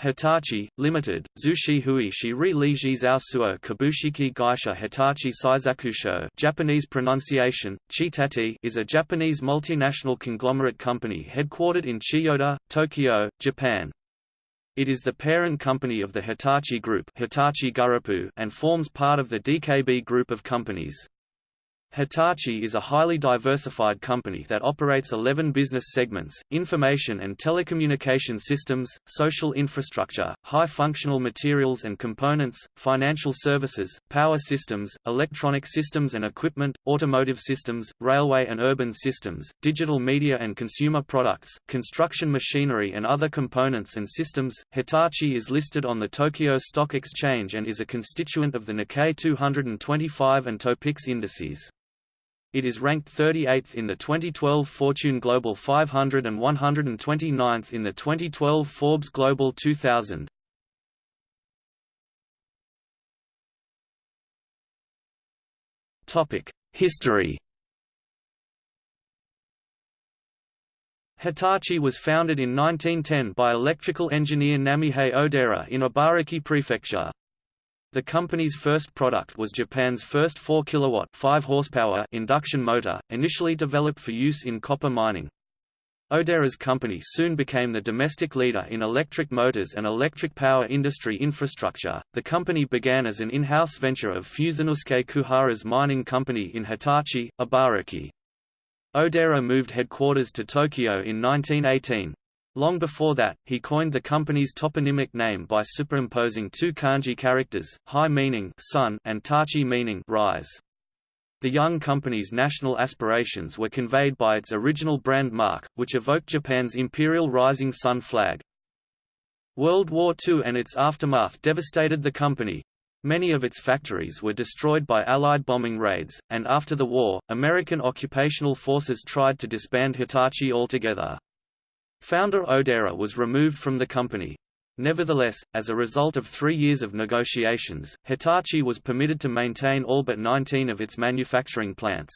Hitachi, Limited, Zushi Huishi Ri Li Suo Kabushiki Gaisha Hitachi Seisakusho Japanese pronunciation, Chitati is a Japanese multinational conglomerate company headquartered in Chiyoda, Tokyo, Japan. It is the parent company of the Hitachi Group Hitachi and forms part of the DKB Group of companies. Hitachi is a highly diversified company that operates 11 business segments, information and telecommunication systems, social infrastructure, high-functional materials and components, financial services, power systems, electronic systems and equipment, automotive systems, railway and urban systems, digital media and consumer products, construction machinery and other components and systems. Hitachi is listed on the Tokyo Stock Exchange and is a constituent of the Nikkei 225 and Topix indices. It is ranked 38th in the 2012 Fortune Global 500 and 129th in the 2012 Forbes Global 2000. Topic: History. Hitachi was founded in 1910 by electrical engineer Namihei Odaira in Ibaraki Prefecture. The company's first product was Japan's first 4 kilowatt 5 horsepower induction motor, initially developed for use in copper mining. Odaira's company soon became the domestic leader in electric motors and electric power industry infrastructure. The company began as an in-house venture of Fusanosuke Kuhara's mining company in Hitachi, Ibaraki. Odaira moved headquarters to Tokyo in 1918. Long before that, he coined the company's toponymic name by superimposing two kanji characters, hi meaning sun and tachi meaning rise. The young company's national aspirations were conveyed by its original brand mark, which evoked Japan's imperial rising sun flag. World War II and its aftermath devastated the company. Many of its factories were destroyed by Allied bombing raids, and after the war, American occupational forces tried to disband Hitachi altogether. Founder Odaira was removed from the company. Nevertheless, as a result of three years of negotiations, Hitachi was permitted to maintain all but 19 of its manufacturing plants.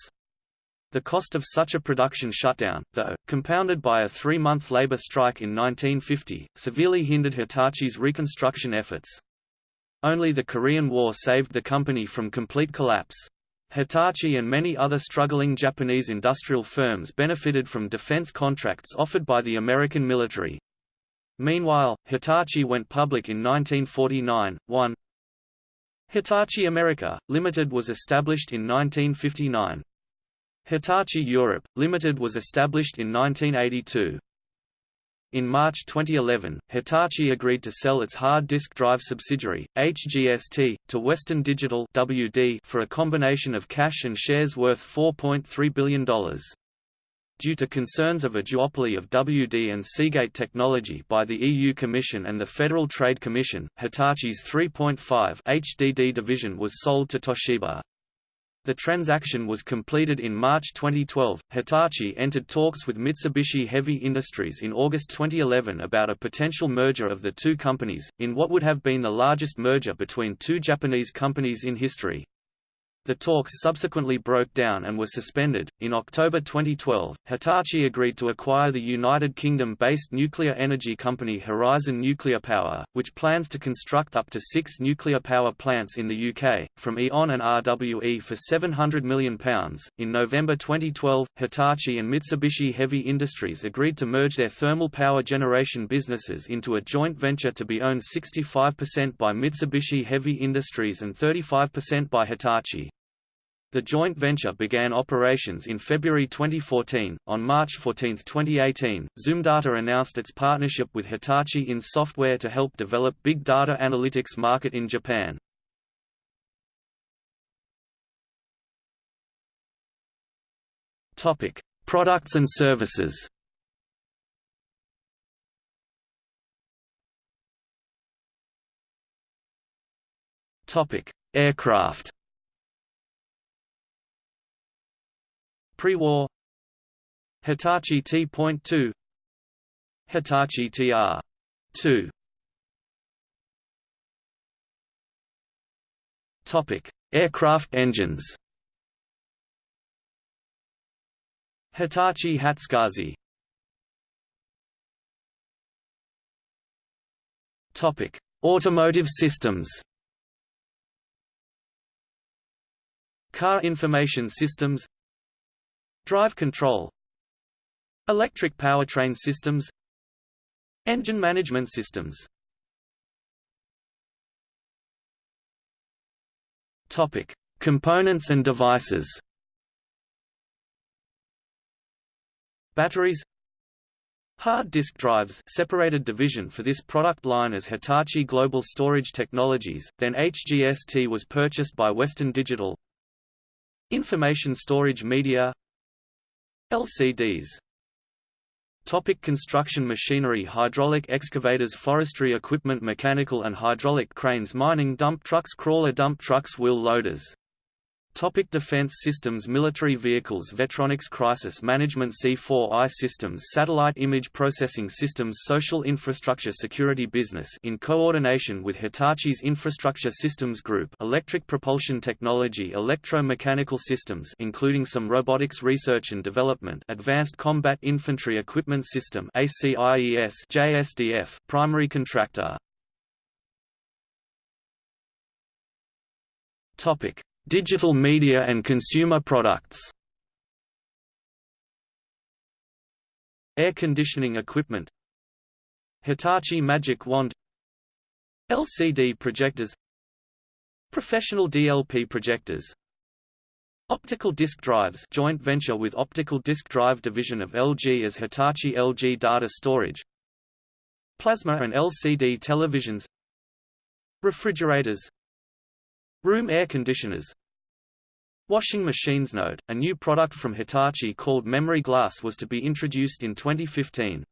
The cost of such a production shutdown, though, compounded by a three-month labor strike in 1950, severely hindered Hitachi's reconstruction efforts. Only the Korean War saved the company from complete collapse. Hitachi and many other struggling Japanese industrial firms benefited from defense contracts offered by the American military. Meanwhile, Hitachi went public in 1949. 1 Hitachi America, Limited was established in 1959. Hitachi Europe, Limited was established in 1982. In March 2011, Hitachi agreed to sell its hard disk drive subsidiary, HGST, to Western Digital WD for a combination of cash and shares worth $4.3 billion. Due to concerns of a duopoly of WD and Seagate technology by the EU Commission and the Federal Trade Commission, Hitachi's 3.5 HDD division was sold to Toshiba. The transaction was completed in March 2012. Hitachi entered talks with Mitsubishi Heavy Industries in August 2011 about a potential merger of the two companies, in what would have been the largest merger between two Japanese companies in history. The talks subsequently broke down and were suspended. In October 2012, Hitachi agreed to acquire the United Kingdom based nuclear energy company Horizon Nuclear Power, which plans to construct up to six nuclear power plants in the UK, from E.ON and RWE for £700 million. In November 2012, Hitachi and Mitsubishi Heavy Industries agreed to merge their thermal power generation businesses into a joint venture to be owned 65% by Mitsubishi Heavy Industries and 35% by Hitachi. The joint venture began operations in February 2014. On March 14, 2018, Zoomdata announced its partnership with Hitachi in software to help develop big data analytics market in Japan. Topic: Products and services. Topic: Aircraft. Pre-war. Hitachi T.2 Hitachi TR2 Topic: Aircraft engines. Hitachi Hatsukaze. Topic: Automotive systems. Car information systems Drive control Electric powertrain systems Engine management systems. Topic: Components and devices. Batteries. Hard disk drives separated division for this product line as Hitachi Global Storage Technologies, then HGST was purchased by Western Digital. Information storage media LCDs Topic construction machinery Hydraulic excavators Forestry equipment Mechanical and hydraulic cranes Mining dump trucks Crawler dump trucks Wheel loaders Topic defense systems Military vehicles Vetronics Crisis Management C4I Systems Satellite Image Processing Systems Social Infrastructure Security Business in coordination with Hitachi's Infrastructure Systems Group Electric Propulsion Technology Electromechanical Systems including some robotics research and development Advanced Combat Infantry Equipment System ACIES JSDF Primary contractor. Topic Digital media and consumer products. Air conditioning equipment. Hitachi Magic Wand. LCD projectors. Professional DLP projectors. Optical disc drives joint venture with Optical Disc Drive division of LG as Hitachi LG Data Storage. Plasma and LCD televisions. Refrigerators Room air conditioners. Washing machines Note, a new product from Hitachi called Memory Glass was to be introduced in 2015.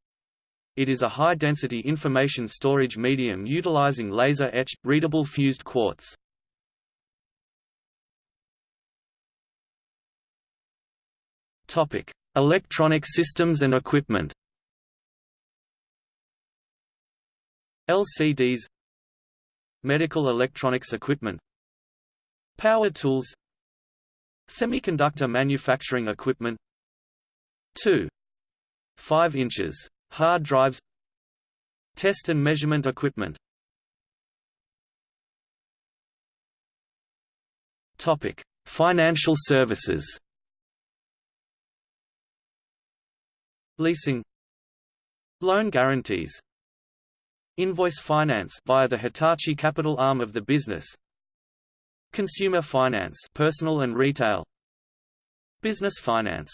It is a high-density information storage medium utilizing laser-etched, readable fused quartz. Electronic systems and equipment. LCDs Medical electronics equipment Power tools Semiconductor manufacturing equipment 2. 5 inches. Hard drives Test and measurement equipment Topic: Financial services. Leasing Loan guarantees Invoice finance via the Hitachi capital arm of the business Consumer finance personal and retail Business finance.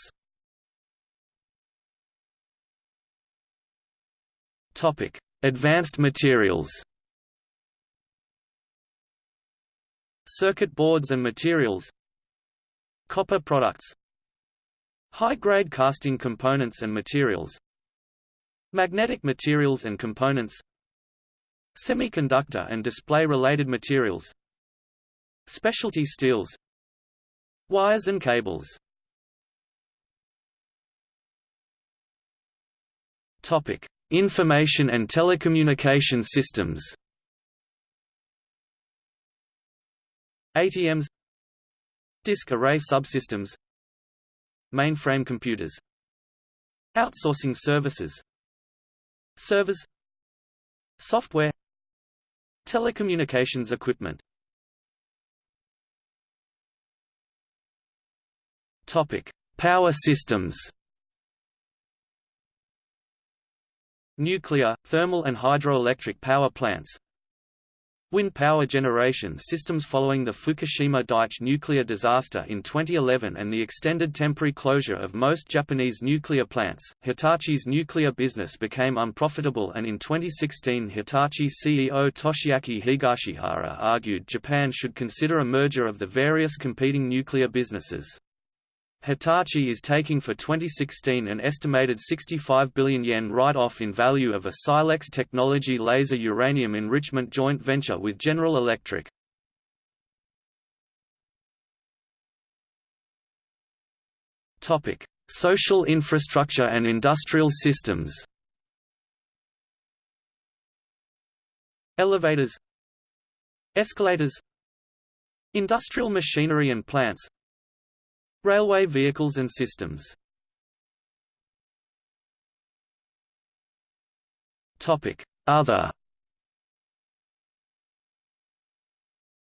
Topic Advanced materials. Circuit boards and materials. Copper products. High-grade casting components and materials. Magnetic materials and components. Semiconductor and display-related materials Specialty steels Wires and cables Topic: Information and telecommunication systems. ATMs Disk array subsystems Mainframe computers Outsourcing services Servers Software Telecommunications equipment Topic: Power systems. Nuclear, thermal and hydroelectric power plants Wind power generation systems Following the Fukushima Daiichi nuclear disaster in 2011 and the extended temporary closure of most Japanese nuclear plants, Hitachi's nuclear business became unprofitable and in 2016 Hitachi CEO Toshiaki Higashihara argued Japan should consider a merger of the various competing nuclear businesses. Hitachi is taking for 2016 an estimated 65 billion yen write-off in value of a Silex Technology laser uranium enrichment joint venture with General Electric. Topic: Social infrastructure and industrial systems. Elevators Escalators Industrial machinery and plants Railway vehicles and systems. Other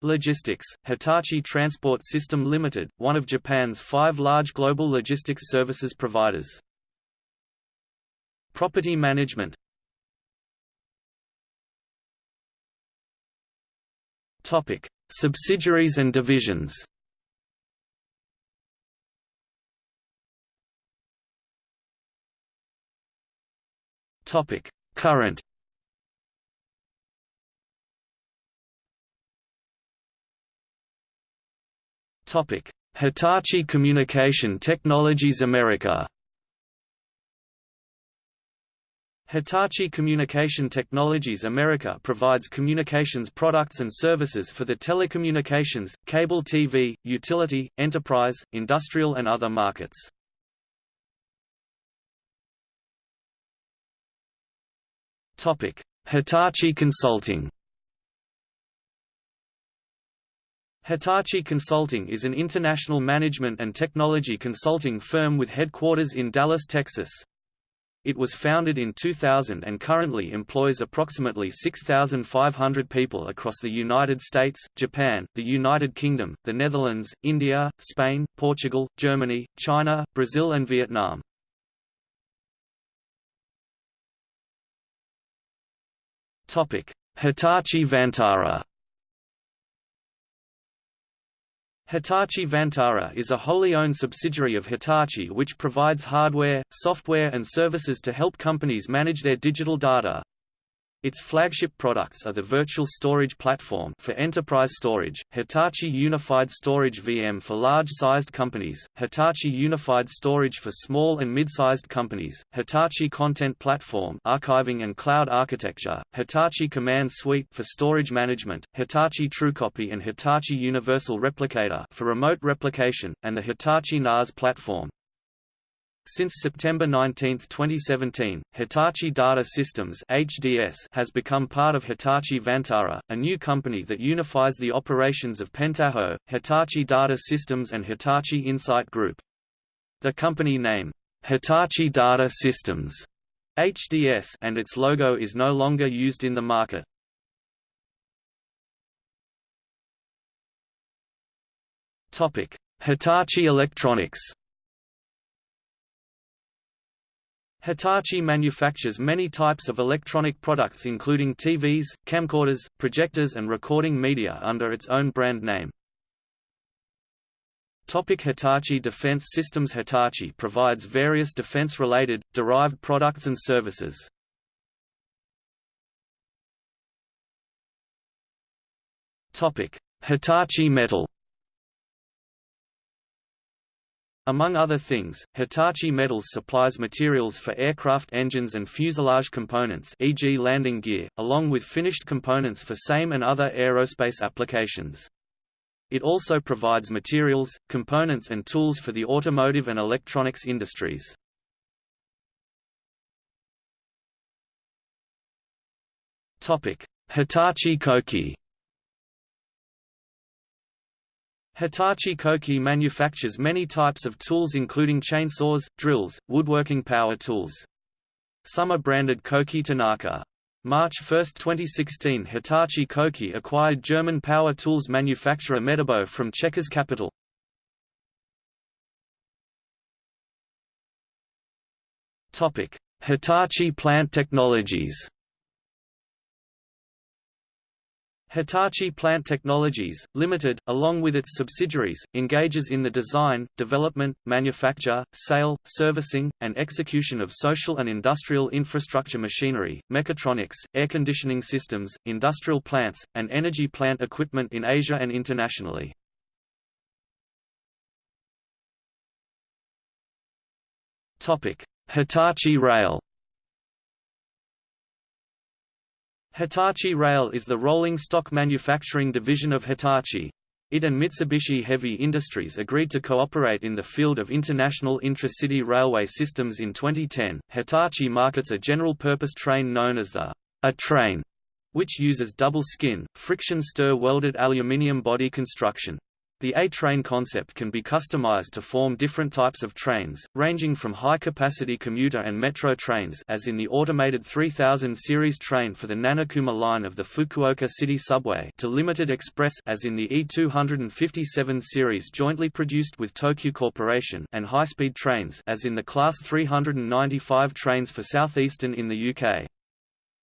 Logistics, Hitachi Transport System Limited, one of Japan's five large global logistics services providers. Property management. Subsidiaries and divisions. Topic: Current. Topic: Hitachi Communication Technologies America. Hitachi Communication Technologies America provides communications products and services for the telecommunications, cable TV, utility, enterprise, industrial and other markets. Hitachi Consulting Hitachi Consulting is an international management and technology consulting firm with headquarters in Dallas, Texas. It was founded in 2000 and currently employs approximately 6,500 people across the United States, Japan, the United Kingdom, the Netherlands, India, Spain, Portugal, Germany, China, Brazil and Vietnam. Hitachi Vantara Hitachi Vantara is a wholly owned subsidiary of Hitachi which provides hardware, software and services to help companies manage their digital data. Its flagship products are the Virtual Storage Platform for enterprise storage, Hitachi Unified Storage VM for large-sized companies, Hitachi Unified Storage for small and mid-sized companies, Hitachi Content Platform archiving and cloud architecture, Hitachi Command Suite for storage management, Hitachi TrueCopy and Hitachi Universal Replicator for remote replication, and the Hitachi NAS platform. Since September 19, 2017, Hitachi Data Systems (HDS) has become part of Hitachi Vantara, a new company that unifies the operations of Pentaho, Hitachi Data Systems and Hitachi Insight Group. The company name, Hitachi Data Systems (HDS), and its logo is no longer used in the market. Topic: Hitachi Electronics Hitachi manufactures many types of electronic products including TVs, camcorders, projectors and recording media under its own brand name. Topic Hitachi Defense Systems Hitachi provides various defense-related, derived products and services. Hitachi Metal Among other things, Hitachi Metals supplies materials for aircraft engines and fuselage components e.g. landing gear, along with finished components for same and other aerospace applications. It also provides materials, components and tools for the automotive and electronics industries. Hitachi Koki Hitachi Koki manufactures many types of tools including chainsaws, drills, woodworking power tools. Some are branded Koki Tanaka. March 1, 2016 Hitachi Koki acquired German power tools manufacturer Metabo from Checkers Capital. Hitachi Plant Technologies Hitachi Plant Technologies, Limited, along with its subsidiaries, engages in the design, development, manufacture, sale, servicing, and execution of social and industrial infrastructure machinery, mechatronics, air conditioning systems, industrial plants, and energy plant equipment in Asia and internationally. Hitachi Rail Hitachi Rail is the rolling stock manufacturing division of Hitachi. It and Mitsubishi Heavy Industries agreed to cooperate in the field of international intra-city railway systems in 2010. Hitachi markets a general-purpose train known as the A train, which uses double skin, friction stir welded aluminium body construction. The A-train concept can be customized to form different types of trains, ranging from high-capacity commuter and metro trains as in the automated 3000 series train for the Nanakuma line of the Fukuoka City Subway to limited express as in the E257 series jointly produced with Tokyo Corporation and high-speed trains as in the Class 395 trains for Southeastern in the UK.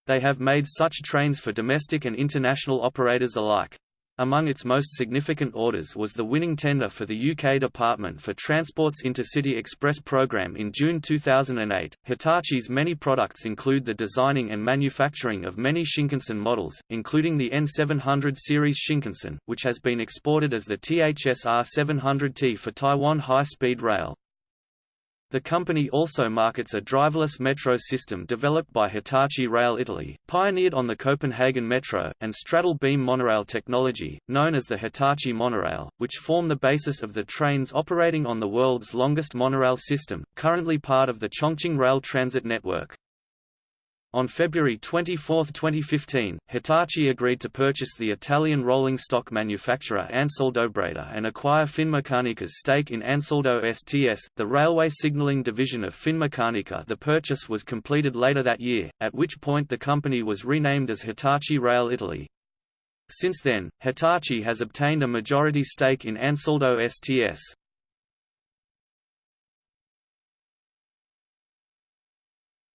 They have made such trains for domestic and international operators alike. Among its most significant orders was the winning tender for the UK Department for Transport's Intercity Express program in June 2008. Hitachi's many products include the designing and manufacturing of many Shinkansen models, including the N700 series Shinkansen, which has been exported as the THSR 700T for Taiwan High Speed Rail. The company also markets a driverless metro system developed by Hitachi Rail Italy, pioneered on the Copenhagen Metro, and straddle beam monorail technology, known as the Hitachi monorail, which form the basis of the trains operating on the world's longest monorail system, currently part of the Chongqing Rail Transit Network. On February 24, 2015, Hitachi agreed to purchase the Italian rolling stock manufacturer Ansaldo Breda and acquire Finmeccanica's stake in Ansaldo STS, the railway signaling division of Finmeccanica. The purchase was completed later that year, at which point the company was renamed as Hitachi Rail Italy. Since then, Hitachi has obtained a majority stake in Ansaldo STS.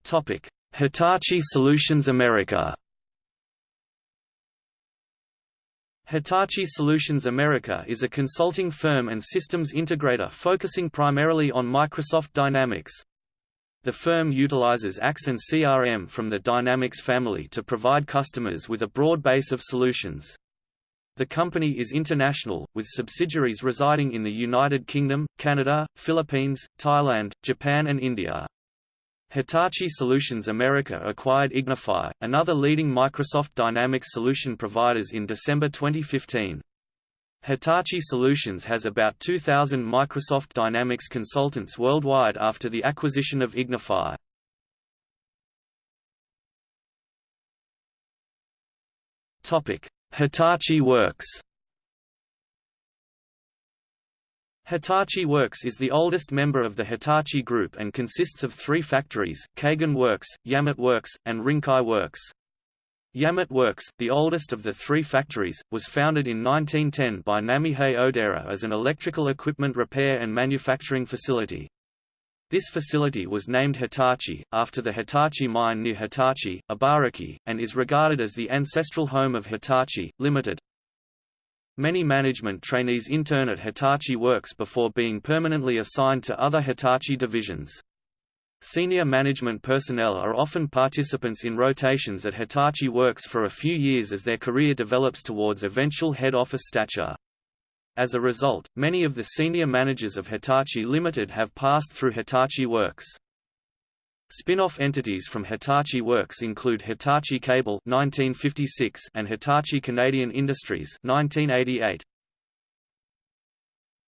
Topic: Hitachi Solutions America Hitachi Solutions America is a consulting firm and systems integrator focusing primarily on Microsoft Dynamics. The firm utilizes AX and CRM from the Dynamics family to provide customers with a broad base of solutions. The company is international, with subsidiaries residing in the United Kingdom, Canada, Philippines, Thailand, Japan and India. Hitachi Solutions America acquired Ignify, another leading Microsoft Dynamics solution providers in December 2015. Hitachi Solutions has about 2,000 Microsoft Dynamics consultants worldwide after the acquisition of Ignify. Hitachi Works Hitachi Works is the oldest member of the Hitachi Group and consists of three factories, Kaigan Works, Yamate Works, and Rinkai Works. Yamate Works, the oldest of the three factories, was founded in 1910 by Namihei Odaira as an electrical equipment repair and manufacturing facility. This facility was named Hitachi, after the Hitachi mine near Hitachi, Ibaraki, and is regarded as the ancestral home of Hitachi, Limited. Many management trainees intern at Hitachi Works before being permanently assigned to other Hitachi divisions. Senior management personnel are often participants in rotations at Hitachi Works for a few years as their career develops towards eventual head office stature. As a result, many of the senior managers of Hitachi Limited have passed through Hitachi Works. Spin-off entities from Hitachi Works include Hitachi Cable 1956 and Hitachi Canadian Industries 1988.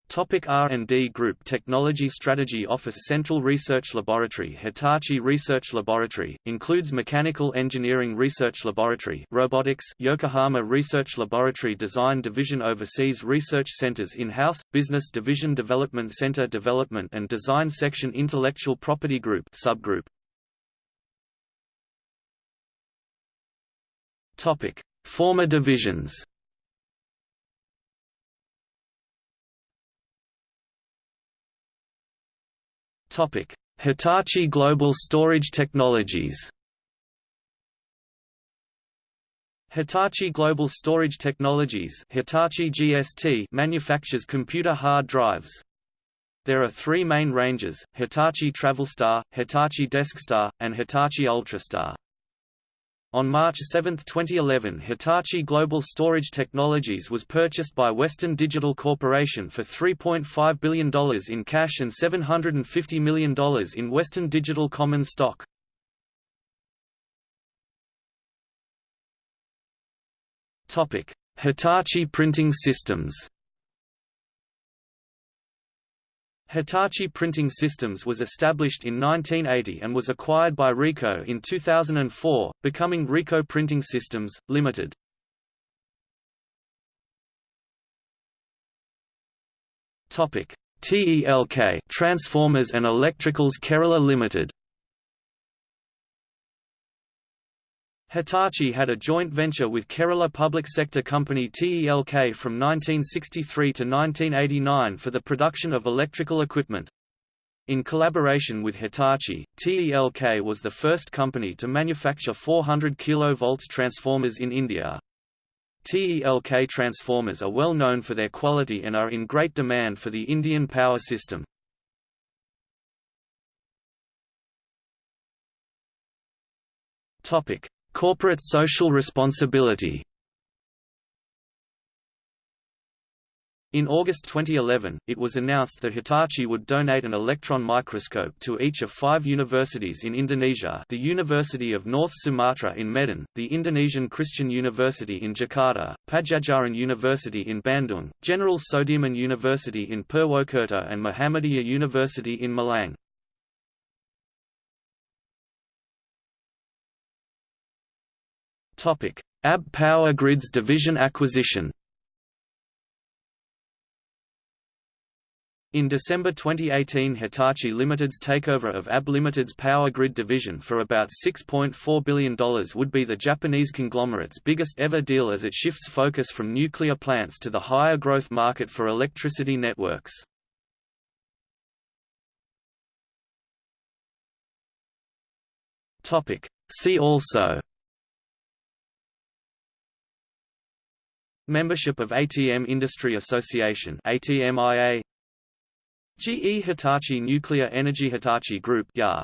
Topic R&D Group Technology Strategy Office Central Research Laboratory Hitachi Research Laboratory, includes Mechanical Engineering Research Laboratory Robotics Yokohama Research Laboratory Design Division Overseas Research Centers In-house, Business Division Development Center Development and Design Section Intellectual Property Group subgroup. Topic. Former divisions Hitachi Global Storage Technologies. Hitachi Global Storage Technologies Hitachi GST manufactures computer hard drives. There are three main ranges, Hitachi Travelstar, Hitachi DeskStar, and Hitachi UltraStar. On March 7, 2011 Hitachi Global Storage Technologies was purchased by Western Digital Corporation for $3.5 billion in cash and $750 million in Western Digital common stock. Hitachi Printing Systems Hitachi Printing Systems was established in 1980 and was acquired by Ricoh in 2004, becoming Ricoh Printing Systems, Limited. Topic: TELK Transformers and Electricals Kerala Limited. Hitachi had a joint venture with Kerala public sector company TELK from 1963 to 1989 for the production of electrical equipment. In collaboration with Hitachi, TELK was the first company to manufacture 400 kV transformers in India. TELK transformers are well known for their quality and are in great demand for the Indian power system. Topic: Corporate social responsibility In August 2011, it was announced that Hitachi would donate an electron microscope to each of five universities in Indonesia the University of North Sumatra in Medan, the Indonesian Christian University in Jakarta, Padjadjaran University in Bandung, General Sudirman University in Purwokerto and Muhammadiyah University in Malang. ABB Power Grids division acquisition. In December 2018 Hitachi Limited's takeover of ABB Limited's power grid division for about $6.4 billion would be the Japanese conglomerate's biggest ever deal as it shifts focus from nuclear plants to the higher growth market for electricity networks. See also Membership of ATM Industry Association ATMIA GE Hitachi Nuclear Energy Hitachi Group YA